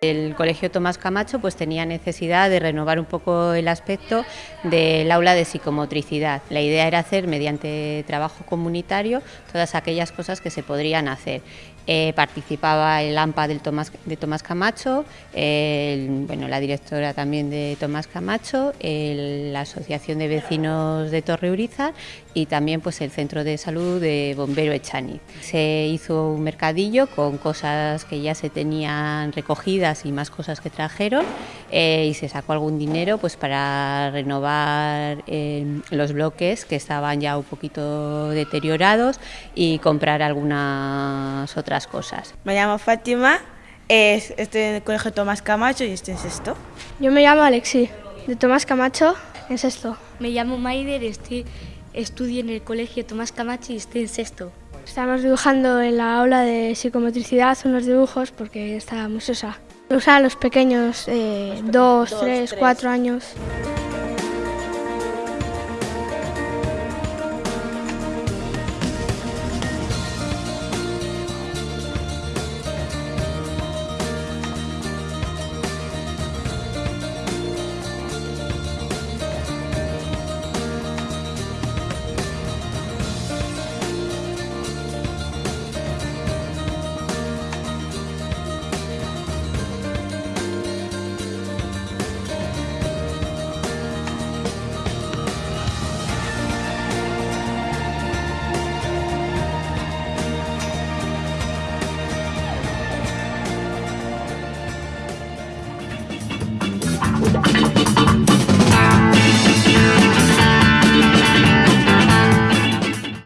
El Colegio Tomás Camacho pues tenía necesidad de renovar un poco el aspecto del aula de psicomotricidad. La idea era hacer mediante trabajo comunitario todas aquellas cosas que se podrían hacer. Eh, participaba el AMPA del Tomás, de Tomás Camacho, bueno, la directora también de Tomás Camacho, la Asociación de Vecinos de Torre Uriza y también pues, el Centro de Salud de Bombero Echani. Se hizo un mercadillo con cosas que ya se tenían recogidas y más cosas que trajeron eh, y se sacó algún dinero pues, para renovar eh, los bloques que estaban ya un poquito deteriorados y comprar algunas otras cosas. Me llamo Fátima, estoy en el Colegio Tomás Camacho y estoy en sexto. Yo me llamo Alexi, de Tomás Camacho, en sexto. Me llamo Maider, estoy, estudio en el Colegio Tomás Camacho y estoy en sexto. Estamos dibujando en la aula de psicomotricidad unos dibujos porque está muy sosa. Usan los pequeños, eh, dos, tres, cuatro años.